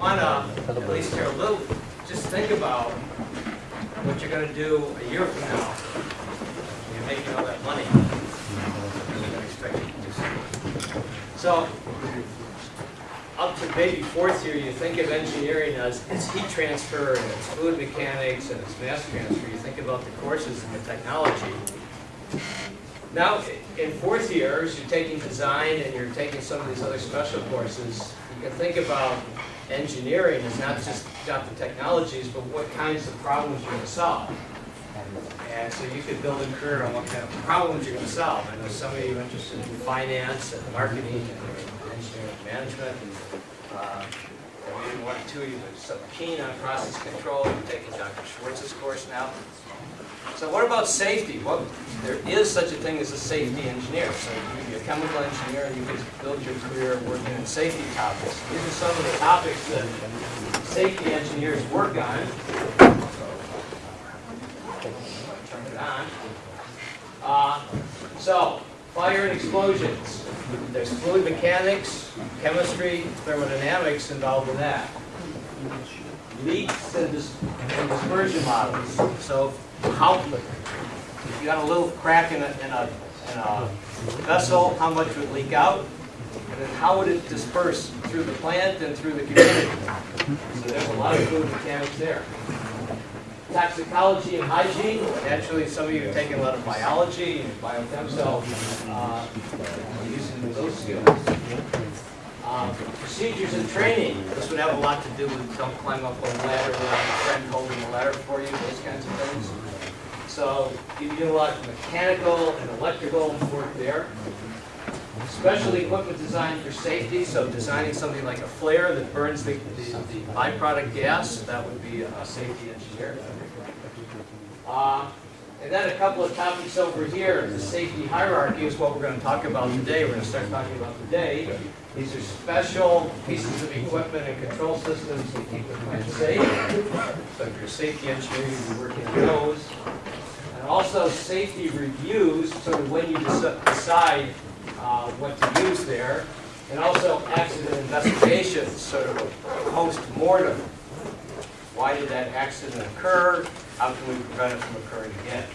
wanna at least hear a little, just think about what you're gonna do a year from now. You're making all that money. To. So, up to maybe fourth year, you think of engineering as it's heat transfer and it's fluid mechanics and it's mass transfer. You think about the courses and the technology. Now, in fourth year, as you're taking design and you're taking some of these other special courses, you can think about engineering is not just about the technologies, but what kinds of problems you're going to solve. And so you could build a career on what kind of problems you're going to solve. I know some of you are interested in finance and marketing and engineering management. Uh, and one or two of you are so keen on process control. You're taking Dr. Schwartz's course now. So what about safety? Well, there is such a thing as a safety engineer. So you could be a chemical engineer and you could build your career working on safety topics. These are some of the topics that safety engineers work on. On. Uh, so, fire and explosions. There's fluid mechanics, chemistry, thermodynamics involved in that. Leaks and dis- and dispersion models. So, how, if you got a little crack in a, in a, in a vessel, how much would leak out? And then how would it disperse through the plant and through the community? So there's a lot of fluid mechanics there. Toxicology and hygiene, naturally some of you are taking a lot of biology and biochem, so uh, using those skills. Uh, Procedures and training, this would have a lot to do with don't climb up a ladder without a friend holding the ladder for you, those kinds of things. So you do a lot of mechanical and electrical work there. Special equipment design for safety, so designing something like a flare that burns the, the the byproduct gas, that would be a safety engineer. Uh, And then a couple of topics over here, the safety hierarchy is what we're going to talk about today, we're going to start talking about today. These are special pieces of equipment and control systems to keep the plant safe. So if you're a safety engineer, you'll be working on those. And also safety reviews, sort of when you decide uh, what to use there. And also accident investigations, sort of a post-mortem. Why did that accident occur? How can we prevent it from occurring again?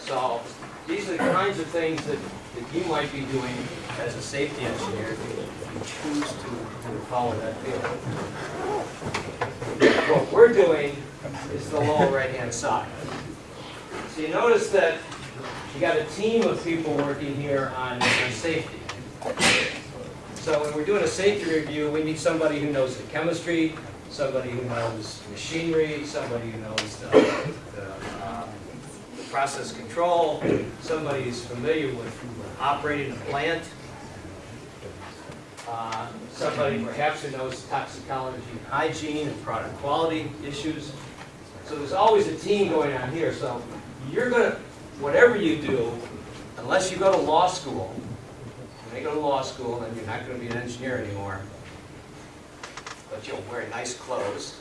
So these are the kinds of things that, that you might be doing as a safety engineer if you choose to, to follow that field. What we're doing is the lower right-hand side. So you notice that you got a team of people working here on, on safety. So when we're doing a safety review, we need somebody who knows the chemistry, somebody who knows machinery, somebody who knows the, the, um, process control, somebody who's familiar with operating a plant, uh, somebody perhaps who knows toxicology and hygiene and product quality issues. So there's always a team going on here. So you're gonna, whatever you do, unless you go to law school, when you go to law school, then you're not gonna be an engineer anymore. But you'll wear nice clothes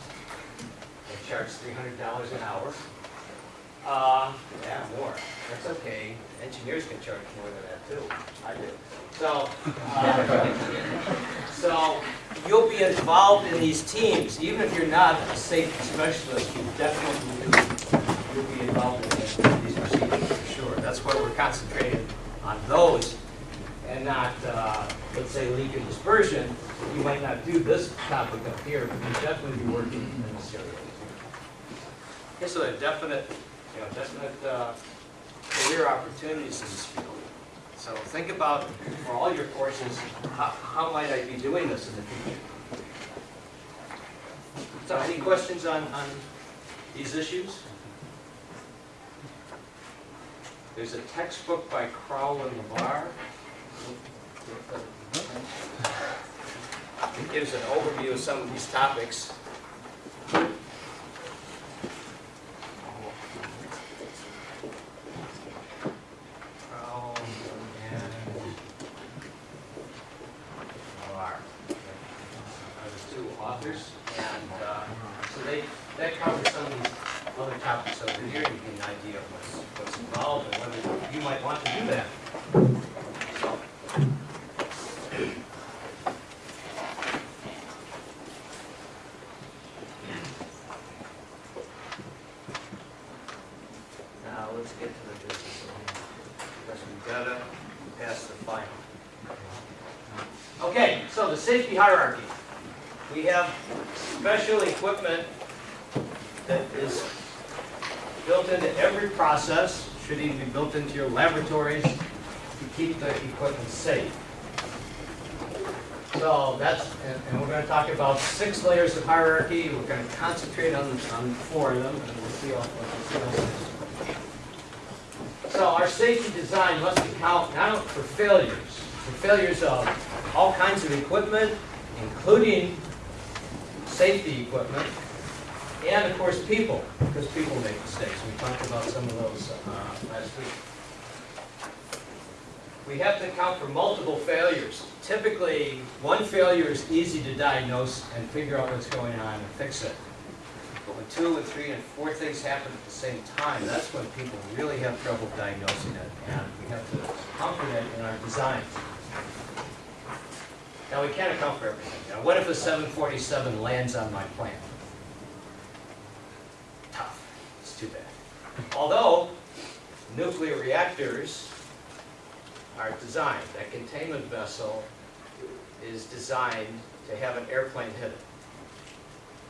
and charge three hundred dollars an hour. Uh, yeah, more. That's okay. Engineers can charge more than that too. I do. So, uh, so you'll be involved in these teams, even if you're not a safety specialist, you definitely will, you'll be involved in these procedures for sure. That's why we're concentrating on those and not, uh, let's say, leak and dispersion. You might not do this topic up here, but you'll definitely be working in this area. So there are definite, you know, definite uh, career opportunities in this field. So think about, for all your courses, how, how might I be doing this in the future? So any questions on, on these issues? There's a textbook by Crowl and Louvar. It gives an overview of some of these topics. Crowl and Louvar are the two authors. And uh, so they, that covers some of these other topics over here. You get an idea of what's, what's involved and whether you might want to do that. So, Okay, so the safety hierarchy. We have special equipment that is built into every process, should even be built into your laboratories to keep the equipment safe. So that's, and, and we're gonna talk about six layers of hierarchy, we're gonna concentrate on, on four of them, and we'll see all, we'll. So our safety design must account not for failures, for failures of all kinds of equipment, including safety equipment, and of course, people, because people make mistakes. We talked about some of those uh, last week. We have to account for multiple failures. Typically, one failure is easy to diagnose and figure out what's going on and fix it. But when two and three and four things happen at the same time, that's when people really have trouble diagnosing it, and we have to account for that in our designs. Now, we can't account for everything. What if a 747 lands on my plant? Tough. It's too bad. Although, nuclear reactors are designed, that containment vessel is designed to have an airplane hit it.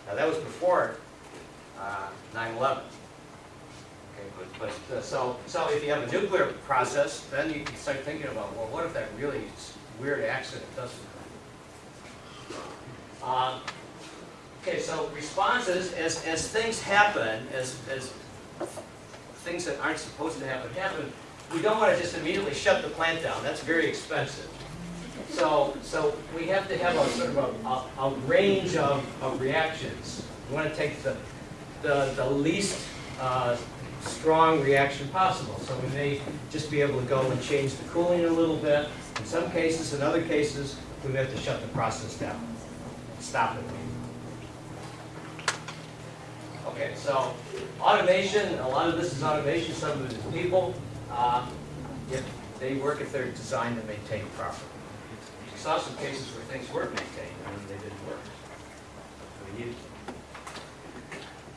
Now, that was before uh, 9/11. Okay, but, but, uh, so, so if you have a nuclear process, then you can start thinking about, well, what if that really weird accident doesn't? Um, Okay, so responses, as, as things happen, as, as things that aren't supposed to happen, happen, we don't want to just immediately shut the plant down, that's very expensive. So, so we have to have a sort of a, a, a range of, of reactions. We want to take the, the, the least, uh, strong reaction possible. So we may just be able to go and change the cooling a little bit. In some cases, in other cases, we may have to shut the process down, stop it. Okay, so automation, a lot of this is automation, some of it is people. Uh, If they work if they're designed and maintained properly. We saw some cases where things weren't maintained and they didn't work. We needed.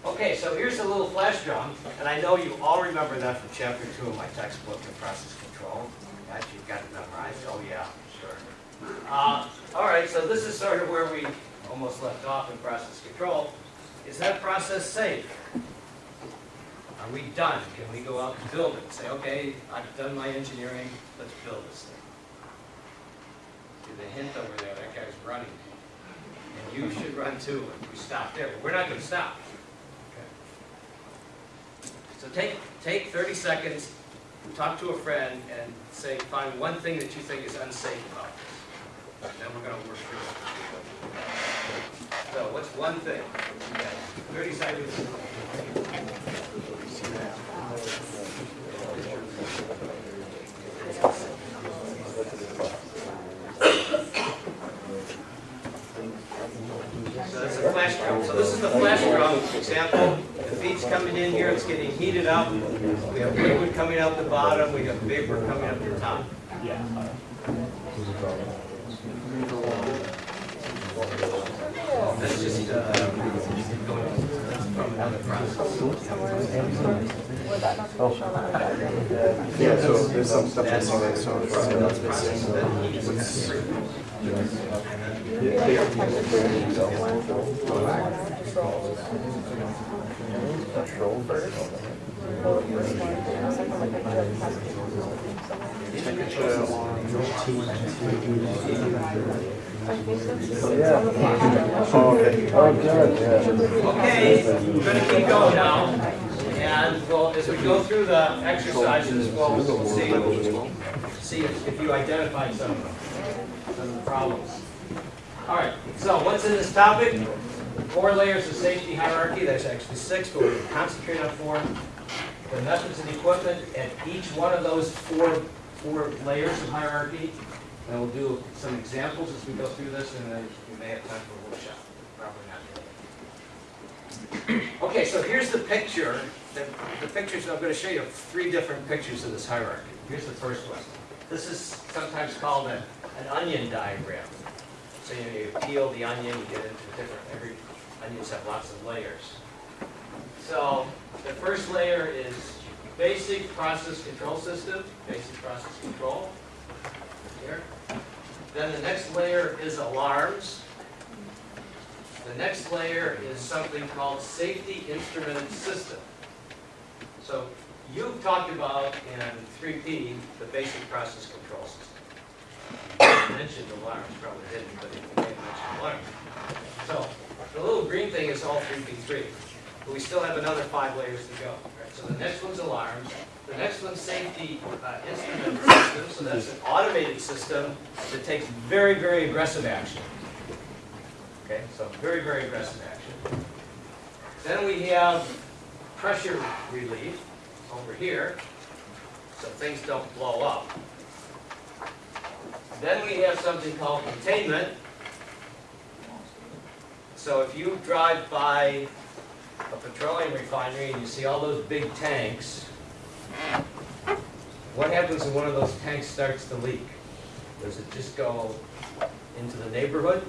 Okay, so here's a little flash drum, and I know you all remember that from chapter two of my textbook, in process control. That you've got it memorized, oh yeah, sure. Uh, All right, so this is sort of where we almost left off in process control. Is that process safe? Are we done? Can we go out and build it? Say, okay, I've done my engineering, let's build this thing. See the hint over there, that guy's running. And you should run too if we stop there, but we're not gonna stop. So take, take thirty seconds, talk to a friend, and say, find one thing that you think is unsafe about this. And then we're gonna work through it. So what's one thing? Thirty seconds. So that's a flash drum. So this is the flash drum example. The feed's coming in here, it's getting heated up. We have liquid coming out the bottom, we have vapor coming up the top. That's just, uh, going from another process. Yeah, so there's some stuff That's that's on it, so from it's another process, then heat is Oh, okay. Oh, good, yeah. Okay, we're gonna keep going now, and as we go through the exercises, we'll we'll see, see if if you identify some, some of the problems. All right, so what's in this topic? Four layers of safety hierarchy, that's actually six, but we're gonna concentrate on four. The methods and equipment at each one of those four, four layers of hierarchy. And we'll do some examples as we go through this, and then we may have time for a workshop, probably not. Okay, so here's the picture, the, the pictures, I'm gonna show you three different pictures of this hierarchy. Here's the first one. This is sometimes called a, an onion diagram. So you, know, you peel the onion, you get into different, every, onions have lots of layers. So, the first layer is basic process control system, basic process control, here. Then the next layer is alarms. The next layer is something called safety instrument system. So you've talked about in 3P, the basic process control system. You Mentioned alarms, probably didn't, but you may alarms. So the little green thing is all 3P3, but we still have another five layers to go. So the next one's alarms, the next one's safety uh, instrument system, so that's an automated system that takes very, very aggressive action. Okay, so very, very aggressive action. Then we have pressure relief over here, so things don't blow up. Then we have something called containment. So if you drive by a petroleum refinery and you see all those big tanks, what happens when one of those tanks starts to leak? Does it just go into the neighborhood?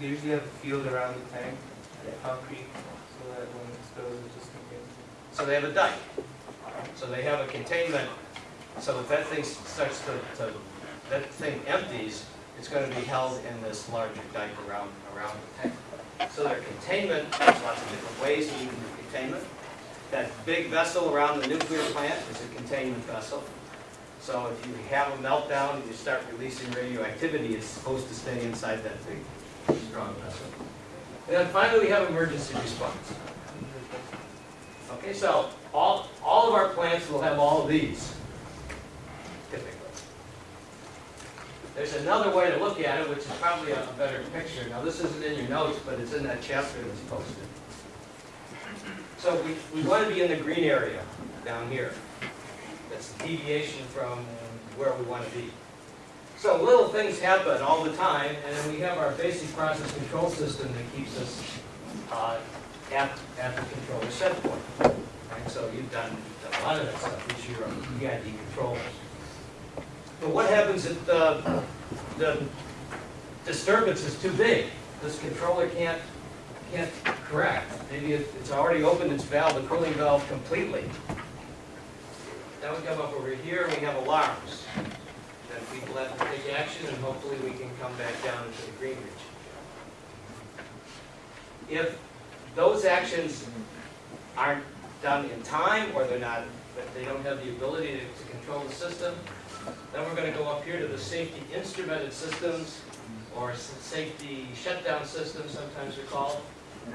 They usually have a field around the tank, concrete, so that when it spills, it just contains. So they have a dike. So they have a containment, so if that thing starts to, to, that thing empties, it's gonna be held in this larger dike around, around the tank. So their containment, there's lots of different ways that you can do containment. That big vessel around the nuclear plant is a containment vessel. So if you have a meltdown and you start releasing radioactivity, it's supposed to stay inside that big, strong vessel. And then finally, we have emergency response. Okay, so all, all of our plants will have all of these, typically. There's another way to look at it, which is probably a better picture. Now, this isn't in your notes, but it's in that chapter that's posted. So we, we want to be in the green area down here. That's the deviation from where we want to be. So little things happen all the time, and then we have our basic process control system that keeps us uh, at, at the controller set point. So you've done, you've done a lot of that stuff, it's your PID controllers. But what happens if the, the disturbance is too big? This controller can't, can't correct. Maybe it- it's already opened its valve, the cooling valve completely. Then we come up over here, we have alarms. Then people have to take action, and hopefully we can come back down into the green region. If those actions aren't done in time, or they're not, they don't have the ability to, to control the system, then we're gonna go up here to the safety instrumented systems, or safety shutdown systems, sometimes they're called.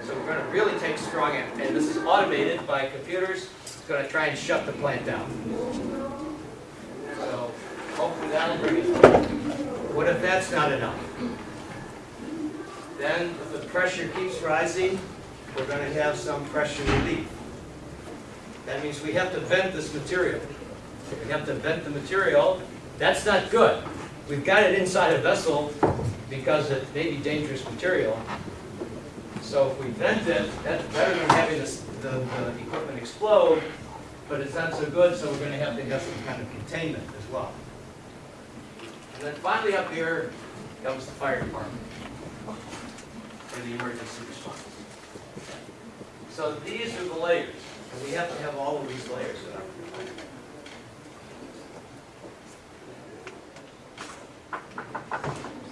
So we're gonna really take strong, action, and this is automated by computers, it's gonna try and shut the plant down. So hopefully that'll bring it. What if that's not enough? Then if the pressure keeps rising, we're gonna have some pressure relief. That means we have to vent this material. We have to vent the material. That's not good. We've got it inside a vessel because it may be dangerous material. So if we vent it, that's better than having this, the, the equipment explode, but it's not so good, so we're gonna have to have some kind of containment as well. And then finally up here comes the fire department for the emergency response. So these are the layers, and we have to have all of these layers our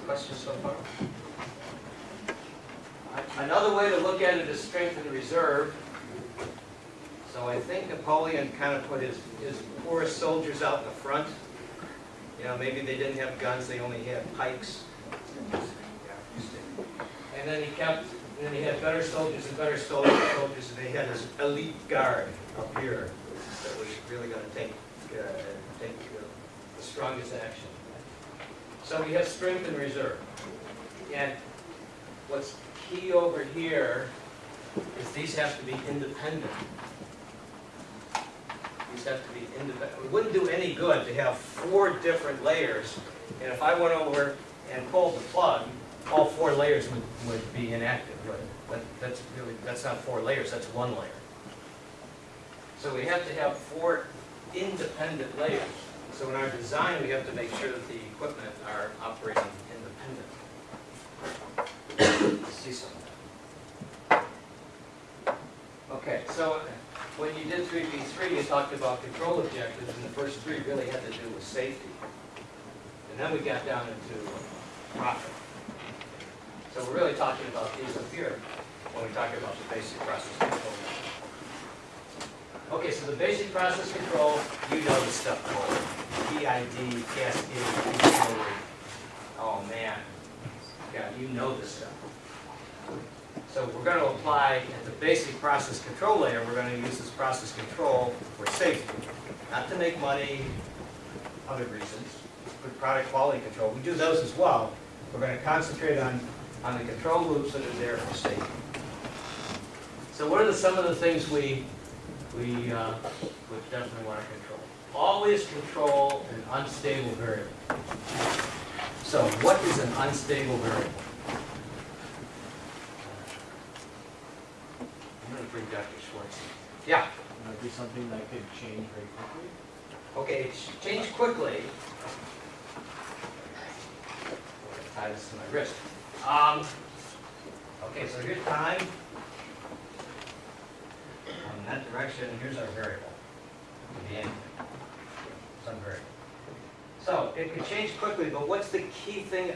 Questions so far? Another way to look at it is strength and reserve. So I think Napoleon kind of put his, his poorest soldiers out in the front. You know, maybe they didn't have guns, they only had pikes. And then he kept, and then he had better soldiers and better soldiers, soldiers, and they had this elite guard up here that was really gonna take, uh, take uh, the strongest action. So we have strength and reserve. And what's key over here is these have to be independent. These have to be independent. It wouldn't do any good to have four different layers, and if I went over and pulled the plug, all four layers would, would be inactive. But that, that's really, that's not four layers, that's one layer. So we have to have four independent layers. So in our design, we have to make sure that the equipment are operating independent. See something. Okay, so when you did three B three, you talked about control objectives, and the first three really had to do with safety. And then we got down into profit. So we're really talking about these up here when we talk about the basic process control. Okay, so the basic process control, you know the stuff called PID, cascade, control. Oh, man. Yeah, you know this stuff. So we're going to apply at the basic process control layer, we're going to use this process control for safety. Not to make money, other reasons, for product quality control. We do those as well. We're going to concentrate on, on the control loops that are there for safety. So what are the, some of the things we, we uh, would definitely want to control? Always control an unstable variable. So what is an unstable variable? I'm going to bring Dr. Schwartz. Yeah, Might be something that could change very quickly. okay, change quickly. Tie this to my wrist. Um, okay, so here's time. In that direction, here's our variable. Could be anything. Some variable. So it could change quickly, but what's the key thing?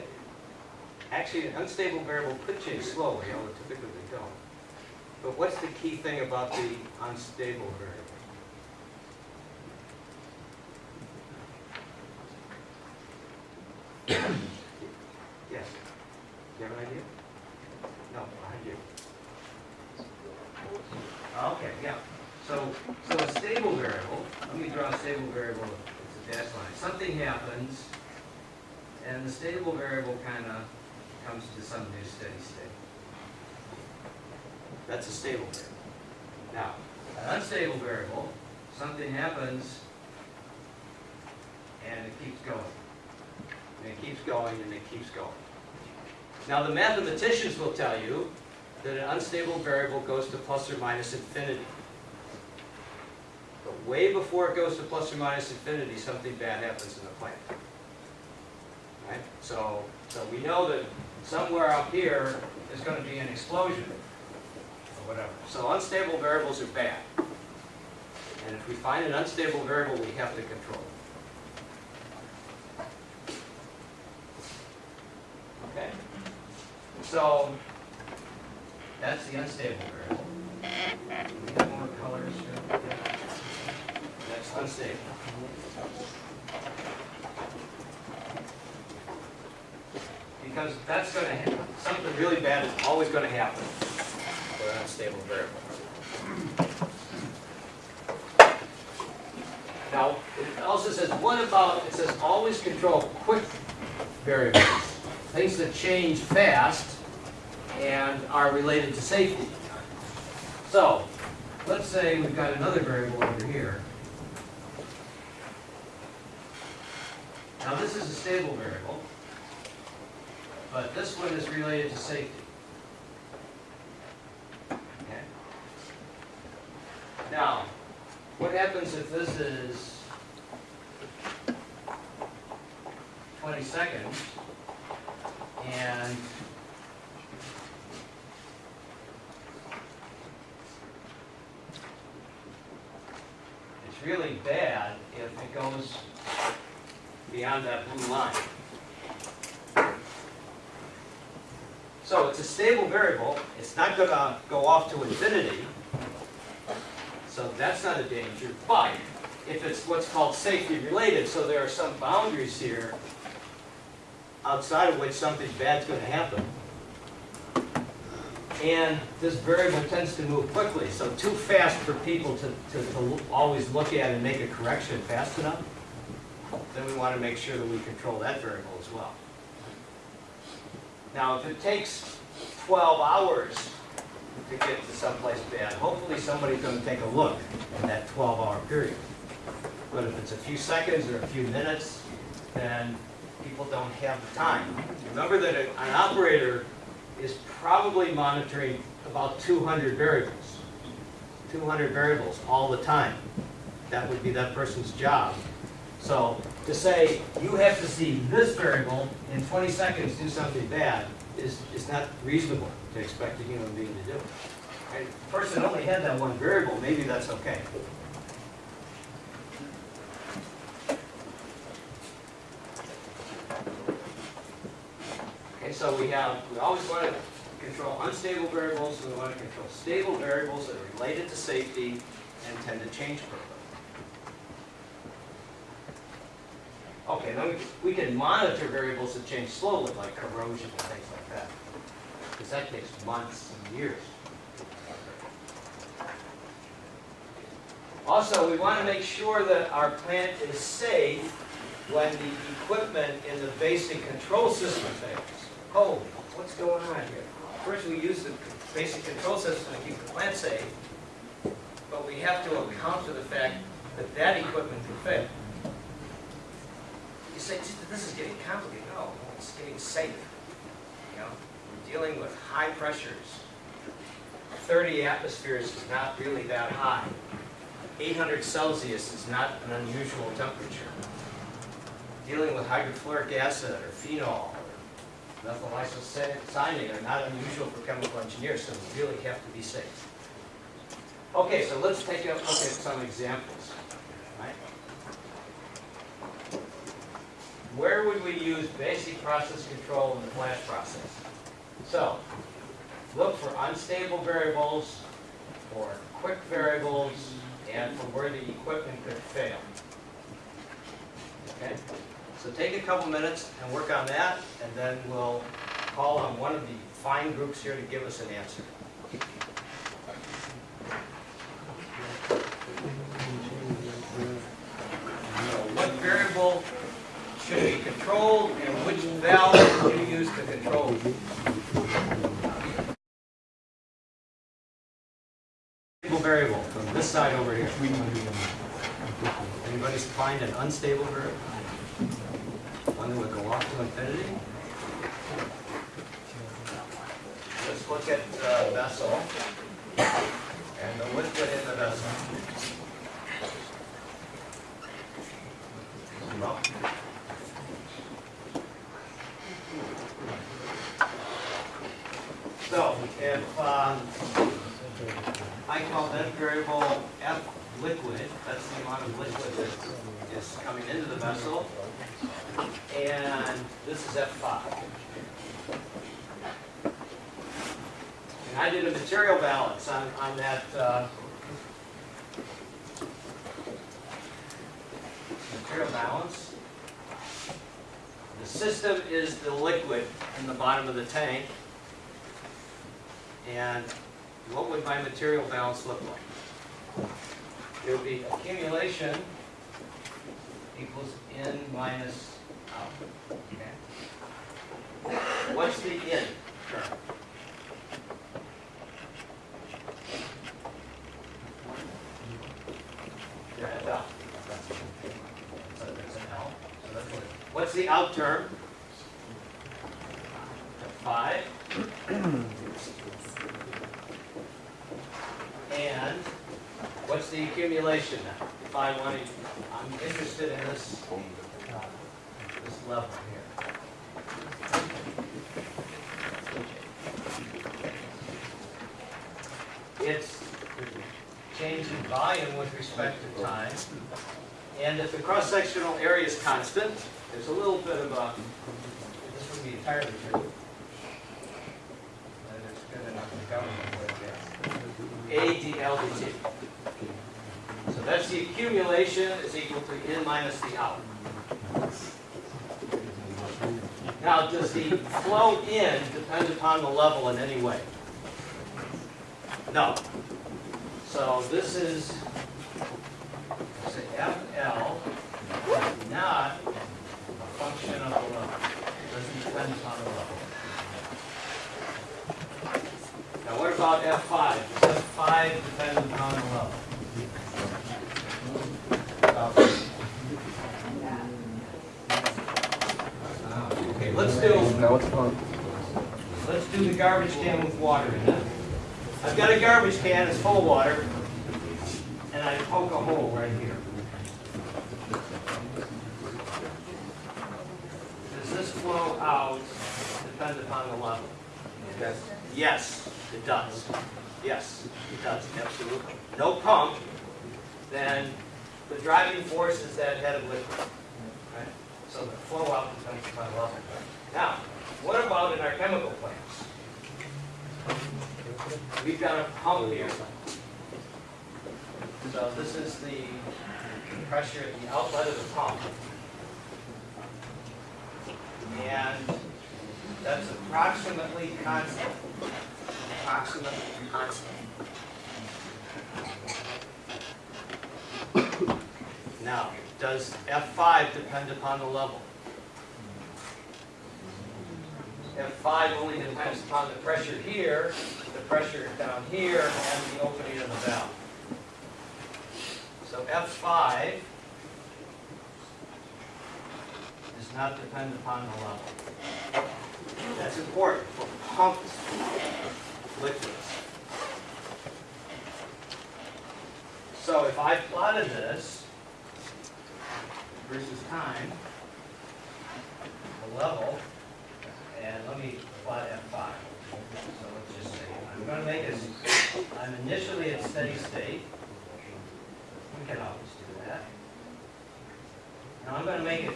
Actually, an unstable variable could change slowly, although typically they don't. But what's the key thing about the unstable variable? Yes. Do you have an idea? No, behind you. Okay, yeah. So, so a stable variable, let me draw a stable variable, it's a dash line. Something happens, and the stable variable kind of comes to some new steady state. That's a stable variable. Now, an unstable variable, something happens, and it keeps going. And it keeps going, and it keeps going. Now, the mathematicians will tell you that an unstable variable goes to plus or minus infinity. Way before it goes to plus or minus infinity, something bad happens in the plant. Right? So, so we know that somewhere up here is going to be an explosion or whatever. So unstable variables are bad. And if we find an unstable variable, we have to control it. Okay? So, that's the unstable variable. Do we have more colors here? Yeah. Unstable. Because that's gonna, happen. something really bad is always gonna happen for an unstable variable. Now, it also says, what about, it says always control quick variables, things that change fast and are related to safety. So, let's say we've got another variable over here. Now, this is a stable variable, but this one is related to safety. Okay. Now, what happens if this is 20 seconds and it's really bad if it goes beyond that blue line. So it's a stable variable, it's not gonna go off to infinity, so that's not a danger, but if it's what's called safety related, so there are some boundaries here outside of which something bad's gonna happen. And this variable tends to move quickly, so too fast for people to, to, to always look at and make a correction fast enough, then we wanna make sure that we control that variable as well. Now, if it takes twelve hours to get to someplace bad, hopefully somebody's gonna take a look in that twelve-hour period. But if it's a few seconds or a few minutes, then people don't have the time. Remember that an operator is probably monitoring about two hundred variables. Two hundred variables all the time. That would be that person's job. So to say, you have to see this variable in twenty seconds do something bad is, is not reasonable to expect a human being to do. And if the person only had that one variable, maybe that's okay. Okay, so we have, we always want to control unstable variables, and we want to control stable variables that are related to safety and tend to change quickly. Okay, then we, we can monitor variables that change slowly, like corrosion and things like that. Because that takes months and years. Also, we want to make sure that our plant is safe when the equipment in the basic control system fails. Holy, what's going on here? First, we use the basic control system to keep the plant safe, but we have to account for the fact that that equipment can fail. You say, this is getting complicated. No, it's getting safe. You know, we're dealing with high pressures. 30 atmospheres is not really that high. 800 Celsius is not an unusual temperature. Dealing with hydrofluoric acid or phenol or methyl isocyanate are not unusual for chemical engineers, so we really have to be safe. Okay, so let's take a look at some examples. right? Where would we use basic process control in the flash process? So, look for unstable variables, for quick variables, and for where the equipment could fail. Okay? So take a couple minutes and work on that, and then we'll call on one of the fine groups here to give us an answer. Controlled, and which valve you use to control? Stable variable, from this side over here. Anybody find an unstable variable? One that would go off to infinity? Let's look at the vessel and the liquid in the vessel. Well, So, if, um, I call that variable F liquid, that's the amount of liquid that is coming into the vessel. And this is F5. And I did a material balance on, on that, uh, material balance. The system is the liquid in the bottom of the tank. And what would my material balance look like? It would be accumulation equals in minus out. Okay? What's the in term? What's the out term? Five. And the accumulation? If I want to, I'm interested in this, uh, this level here. It's change in volume with respect to time. And if the cross-sectional area is constant, there's a little bit of a, this would be entirely true. And it's good enough to cover what it is. A d L dt. So that's the accumulation is equal to in minus the out. Now, does the flow in depend upon the level in any way? No. So this is, say FL, not a function of the level. Doesn't depend upon the level. Now what about F5? Does F5 depend upon the level? Uh, Okay, let's do, Now what's on? let's do the garbage can with water in it. I've got a garbage can, it's full of water, and I poke a hole right here. Does this flow out depend upon the level? Yes. Yes, it does. Yes, it does, absolutely. No pump, then the driving force is that head of liquid. So the flow out depends upon level. Now, what about in our chemical plants? We've got a pump here. So this is the pressure at the outlet of the pump. And that's approximately constant. Approximately constant. Now, does F5 depend upon the level? F5 only depends upon the pressure here, the pressure down here, and the opening of the valve. So F5 does not depend upon the level. That's important for pumped liquids. So if I plotted this versus time, the level, and let me plot F5. So let's just say, I'm going to make it, I'm initially at steady state. We can always do that. Now I'm going to make it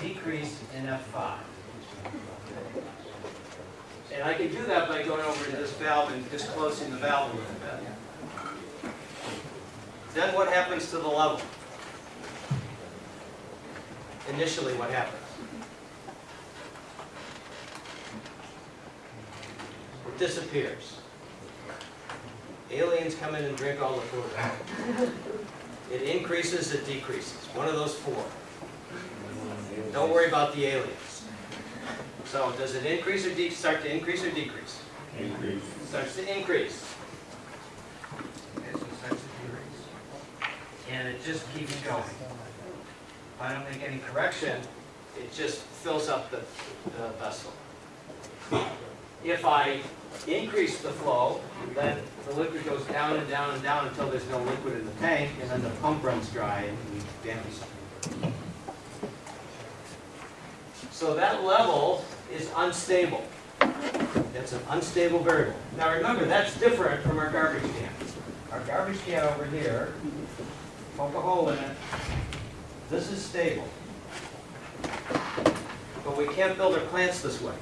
decrease in F5. And I can do that by going over to this valve and just closing the valve a little bit. Then what happens to the level? Initially, what happens? It disappears. Aliens come in and drink all the food. It increases, it decreases, one of those four. Don't worry about the aliens. So does it increase or start to increase or decrease? Increase. Starts to increase. It starts to decrease. And it just keeps going. If I don't make any correction, it just fills up the, the vessel. If I increase the flow, then the liquid goes down and down and down until there's no liquid in the tank, and then the pump runs dry and we damage. So that level is unstable. That's an unstable variable. Now remember, that's different from our garbage can. Our garbage can over here, poke a hole in it, this is stable. But we can't build our plants this way.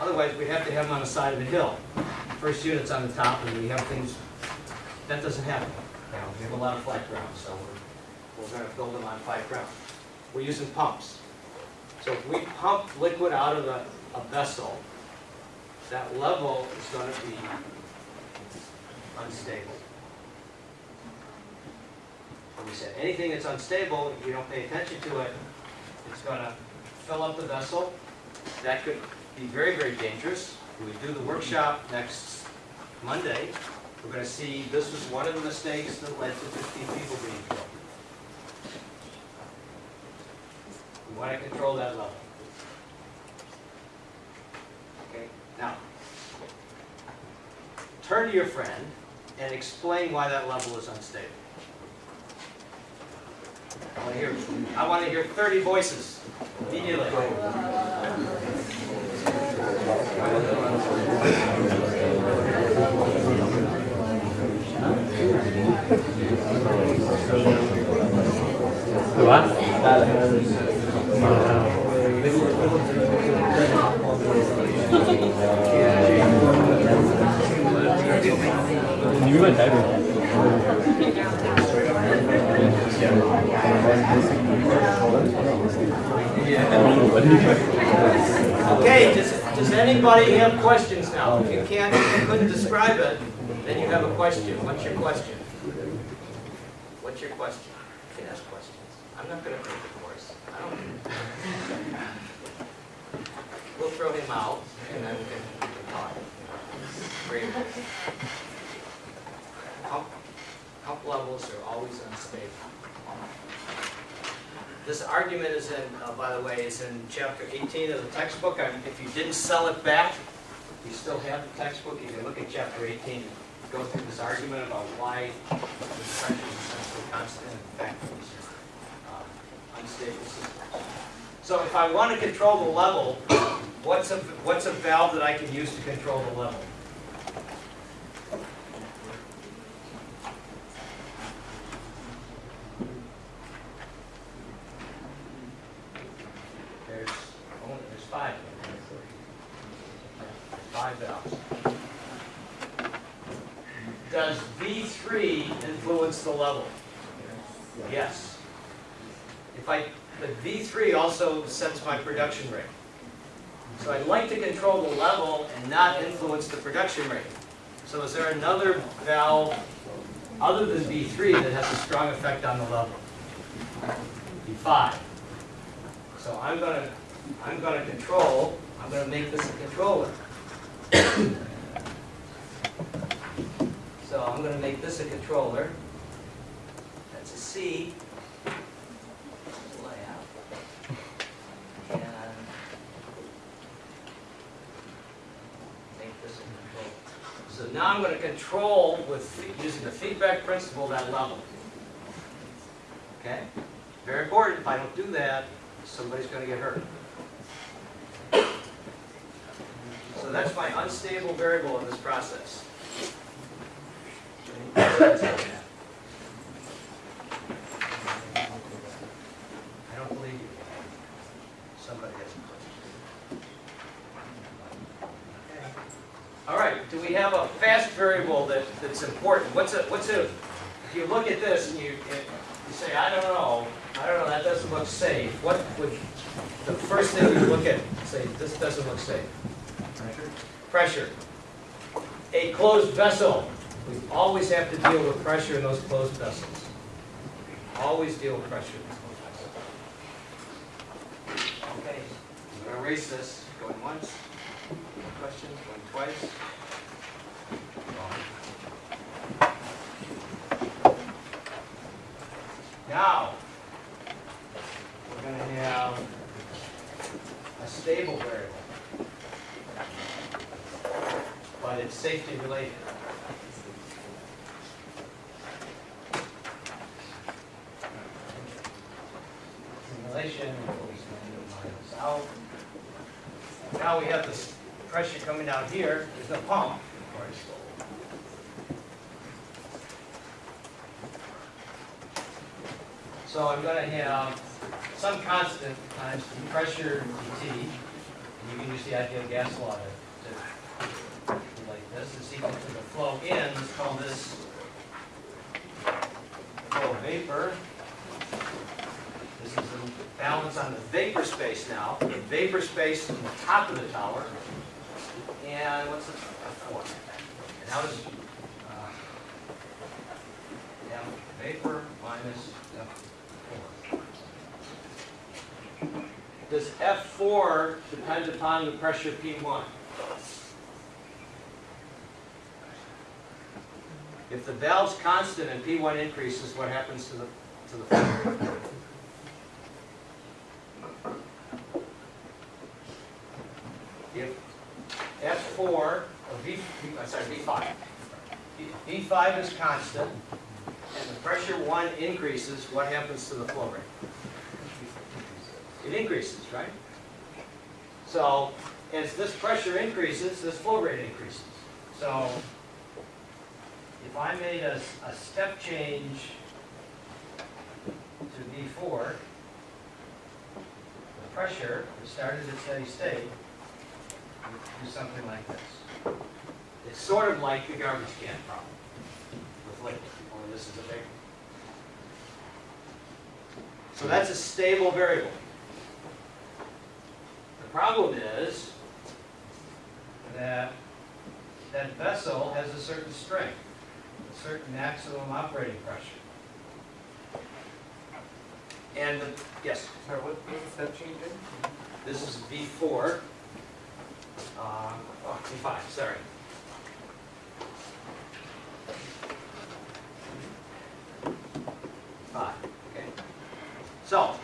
Otherwise, we'd have to have them on the side of a hill. First unit's on the top, and we have things, that doesn't happen. Know, we have a lot of flat ground, so we're, we're gonna build them on flat ground. We're using pumps. So if we pump liquid out of a, a vessel, that level is gonna be unstable. And we said, anything that's unstable, if you don't pay attention to it, it's gonna fill up the vessel. That could be very, very dangerous. We do the workshop next Monday, we're gonna see this was one of the mistakes that led to fifteen people being killed. We wanna control that level. Okay, now, turn to your friend and explain why that level is unstable. I I wanna hear thirty voices immediately. Okay, does, does anybody have questions now? If you can't, if you couldn't describe it, then you have a question. What's your question? What's your question? You can ask questions. I'm not gonna take the course. I don't. We'll throw him out and then we can, talk. Great. Pump levels are always unstable. This argument is in, uh, by the way, is in chapter 18 of the textbook. I- If you didn't sell it back, you still have the textbook. You can look at chapter 18 and go through this argument about why the pressure is essentially constant. In fact, uh, unstable system. So if I want to control the level, what's a, what's a valve that I can use to control the level? There's five valves. Does V three influence the level? Yes. If I, the V three also sets my production rate. So I'd like to control the level and not influence the production rate. So is there another valve other than V three that has a strong effect on the level? V five. So I'm gonna, I'm gonna control, I'm gonna make this a controller. So I'm gonna make this a controller. Layout. And make this a controller. So now I'm gonna control with, using the feedback principle, that level. Okay? Very important, if I don't do that, somebody's gonna get hurt. So that's my unstable variable in this process. Any questions on that? I don't believe you. Somebody has a question. All right, do we have a fast variable that, that's important? What's a, what's a, if you look at this and you, you say, I don't know, I don't know, that doesn't look safe, what would, the first thing you look at, say, this doesn't look safe? Pressure. Pressure. A closed vessel, we always have to deal with pressure in those closed vessels. Always deal with pressure in those closed vessels. Okay, This, going once, questions, going twice. Now, we're gonna have a stable variable. But it's safety related. Simulation, out. Now we have this pressure coming down here, there's no pump, of course. So I'm gonna have some constant times the pressure dt, and you can use the ideal gas law to, to like this, is equal to the flow in, let's call this flow of vapor. This is the balance on the vapor space now, the vapor space on the top of the tower. And what's the, F4? And how does, uh, yeah, vapor minus F4. Does F4 depend upon the pressure P1? If the valve's constant and P1 increases, what happens to the, to the Five is constant and the pressure 1 increases, what happens to the flow rate? It increases, right? So as this pressure increases, this flow rate increases. So if I made a, a step change to V4, the pressure started at steady state, do something like this. It's sort of like the garbage can problem only this is a big. So that's a stable variable. The problem is that that vessel has a certain strength, a certain maximum operating pressure. And, the yes, Sorry, what's the step change in? this is V4. Uh, oh, V5, sorry. Five, okay. So,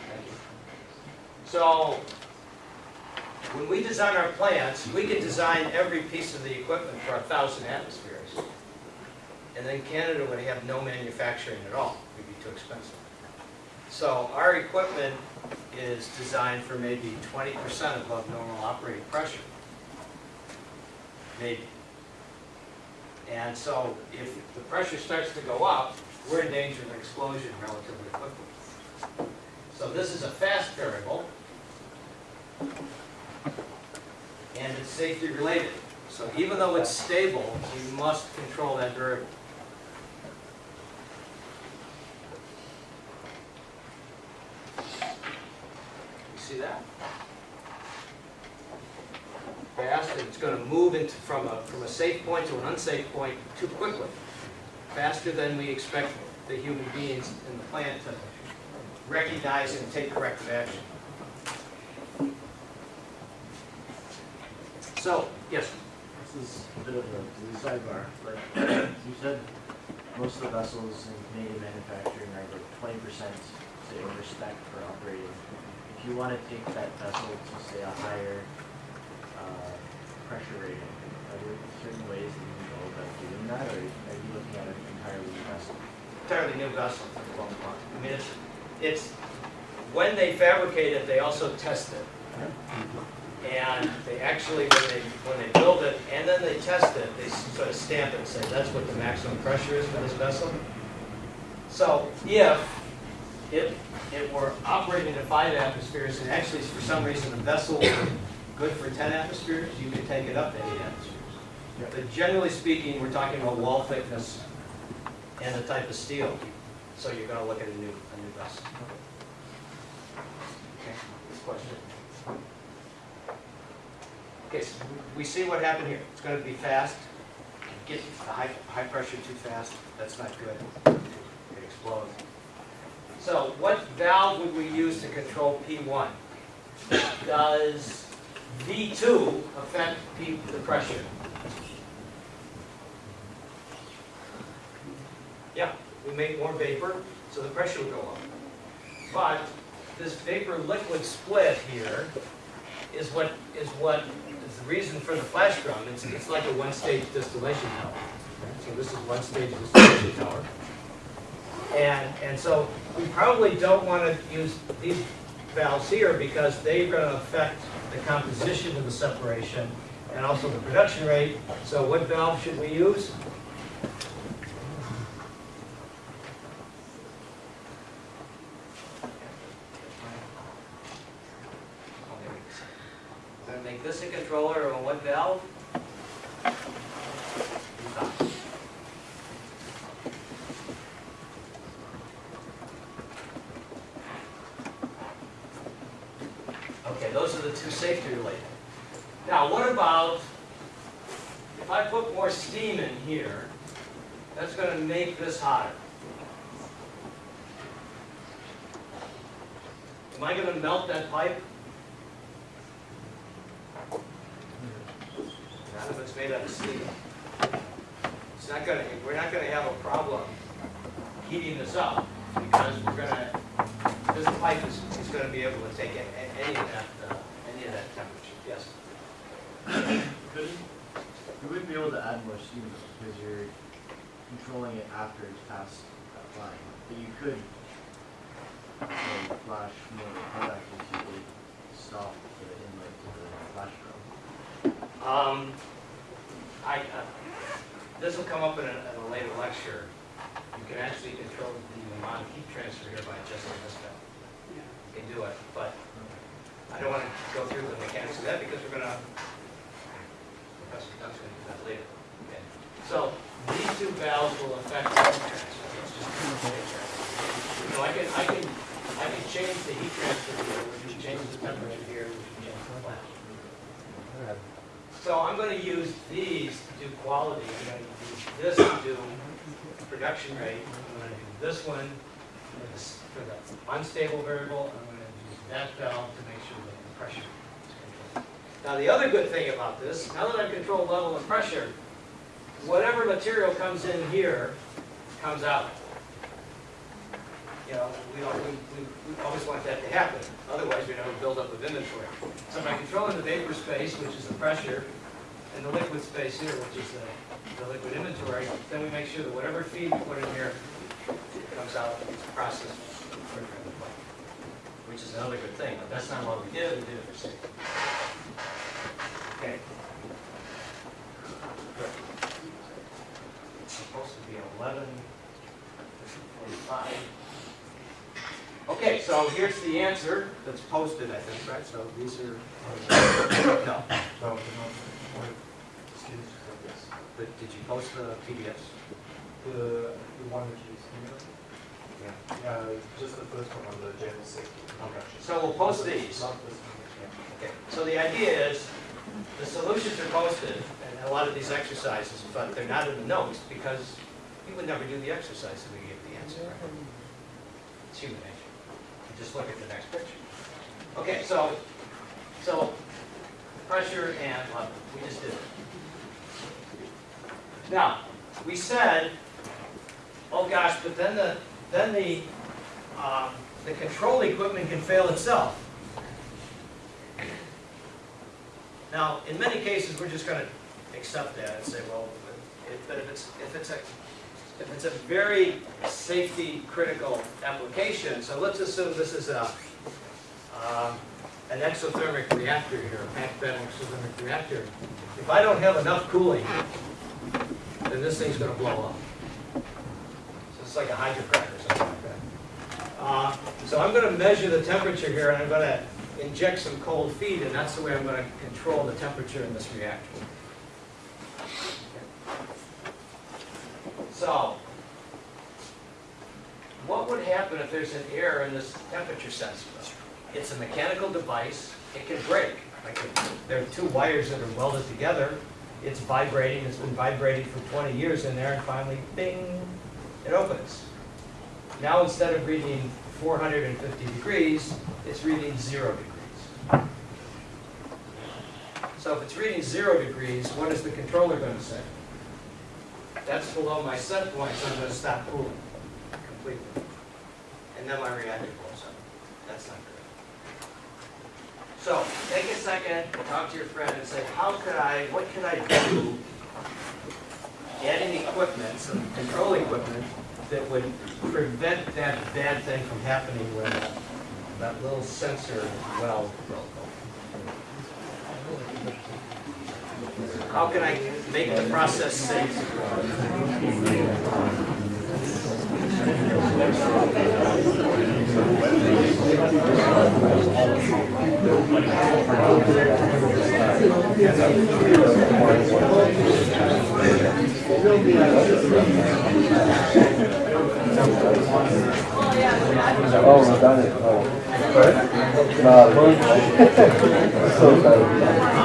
so, when we design our plants, we can design every piece of the equipment for a thousand atmospheres. And then Canada would have no manufacturing at all, it'd be too expensive. So our equipment is designed for maybe twenty percent above normal operating pressure. Maybe. And so if the pressure starts to go up, we're in danger of explosion relatively quickly. So this is a fast variable. And it's safety related. So even though it's stable, you must control that variable. You see that? Fast, and it's gonna move into, from a, from a safe point to an unsafe point too quickly. Faster than we expect the human beings in the plant to recognize and take corrective action. So, yes, This is a bit of a sidebar, but you said most of the vessels in Canadian manufacturing are like twenty percent, say, over spec for operating. If you want to take that vessel to say a higher, uh, pressure rating, are there certain ways that you can go about doing that, or are you looking at an entirely new vessel? entirely new vessel for the most part. I mean, it's, it's, when they fabricate it, they also test it. And they actually, when they, when they build it and then they test it, they sort of stamp it and say, that's what the maximum pressure is for this vessel. So if, if it were operating at five atmospheres, and actually for some reason the vessel was good for ten atmospheres, you could take it up to eight atmospheres. But generally speaking, we're talking about wall thickness and the type of steel. So you're gonna look at a new, a new vessel. Okay, this question. Okay, so we see what happened here. It's gonna be fast. Get high, high pressure too fast, that's not good. It explodes. So what valve would we use to control P1? Does V2 affect P, the pressure? Yeah, we make more vapor, so the pressure will go up. But this vapor-liquid split here is what, is what is the reason for the flash drum. It's, it's like a one-stage distillation tower. So this is one-stage distillation tower. And, and so we probably don't want to use these valves here because they're going to affect the composition of the separation and also the production rate. So what valve should we use? Gonna make this a controller on what valve? Okay, those are the two safety related. Now, what about, if I put more steam in here, that's gonna make this hotter. Am I gonna melt that pipe? None of it's made out of steel. It's not gonna, we're not gonna have a problem heating this up because we're gonna, this pipe is, is gonna be able to take a- a- any of that, uh, any of that temperature, yes. Couldn't, you wouldn't be able to add more steam though, because you're controlling it after it's passed that line. But you could, say, flash you the inlet to the flash. Um, I, uh, this will come up in a, in a later lecture. You can actually control the amount of heat transfer here by adjusting this valve. You can do it, but I don't wanna go through the mechanics of that because we're gonna, Professor Duck's gonna do that later. Okay. So, these two valves will affect the heat transfer. It's just heat transfer. So I can, I can, I can change the heat transfer here, we can change the temperature here, we can change the flash. So I'm gonna use these to do quality, I'm gonna use this to do production rate, I'm gonna do this one for the, unstable variable, I'm gonna use that valve to make sure that the pressure is controlled. Now, the other good thing about this, now that I've controlled level and pressure, whatever material comes in here, comes out. You know, we don't, we, we, we always want that to happen, otherwise we never build up of inventory. So by controlling the vapor space, which is the pressure, and the liquid space here, which is the, the liquid inventory, then we make sure that whatever feed we put in here comes out, processed the. Which is another good thing, but that's not what we did, we did it for safety. Okay. Good. It's supposed to be eleven forty-five. Okay, so here's the answer that's posted, I think, right? So these are, no. So, students took this. But did you post the PDFs? The, the one which is emailed? Yeah. Uh, just the first one on the general safety. introduction. So we'll post these. Not this one, yeah. Okay, so the idea is, the solutions are posted, and a lot of these exercises, but they're not in the notes, because you would never do the exercise if we gave the answer. right? It's human nature. You just look at the next picture. Okay, so, so, pressure and level, we just did it. Now, we said, oh gosh, but then the, then the, um, the control equipment can fail itself. Now, in many cases, we're just gonna accept that and say, well, but if it's, if it's a, if it's a very safety critical application, so let's assume this is a, um, an exothermic reactor here, a packed bed exothermic reactor. If I don't have enough cooling, then this thing's gonna blow up. So it's like a hydrocracker or something like that. Uh, So I'm gonna measure the temperature here, and I'm gonna inject some cold feed, and that's the way I'm gonna control the temperature in this reactor. So, what would happen if there's an error in this temperature sensor? It's a mechanical device, it can break. Like, there are two wires that are welded together, it's vibrating, it's been vibrating for 20 years in there, and finally, bing, it opens. Now, instead of reading 450 degrees, it's reading zero degrees. So if it's reading zero degrees, what is the controller going to say? That's below my set point, so I'm going to stop cooling completely. And then my reactor blows up. That's not good. So take a second, talk to your friend and say, how could I, what could I do? Adding equipment, some control equipment, that would prevent that bad thing from happening when that little sensor well broke How can I make the process safe? Oh, we done it. Oh. No. So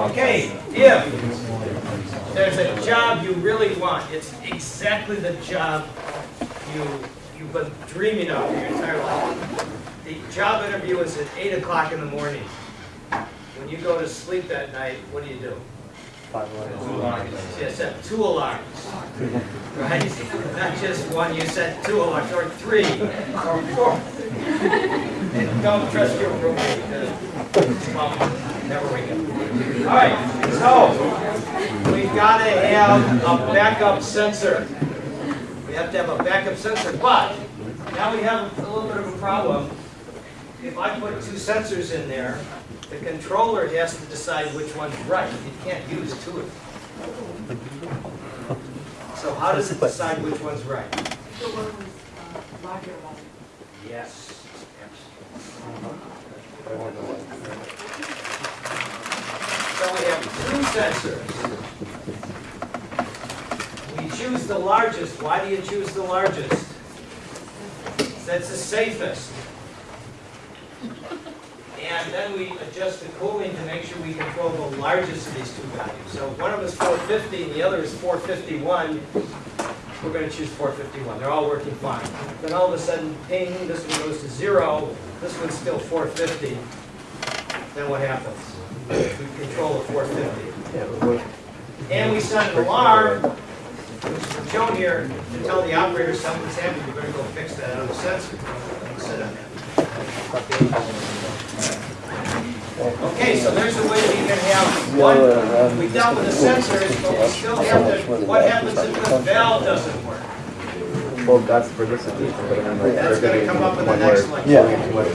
Okay, if there's a job you really want, it's exactly the job you, you've been dreaming of your entire life. The job interview is at eight o'clock in the morning. When you go to sleep that night, what do you do? Five alarms. You set two alarms, right? Not just one, you set two alarms, or three, or four. And don't trust your roommate, because, well, never wake up. All right, so, we've got to have a backup sensor. Have to have a backup sensor, but now we have a little bit of a problem. If I put two sensors in there, the controller has to decide which one's right. It can't use two of them. So how does it decide which one's right? The one with uh, larger one. Yes. So we have two sensors. We choose the largest. Why do you choose the largest? That's the safest. And then we adjust the cooling to make sure we control the largest of these two values. So if one of them is 450 and the other is 451, we're going to choose 451. They're all working fine. Then all of a sudden, ping, this one goes to zero, this one's still 450. Then what happens? we control the four fifty. Yeah, And we set an alarm, shown here, to tell the operator something's happening, you better go fix that other sensor. Don't sit on that. Okay, so there's a way that you can have The one, we dealt with the sensors, but we still have to, what happens if the valve doesn't work? Well, that's for this edition, but I mean, like. That's gonna come up in the next lecture. Yeah. Too much,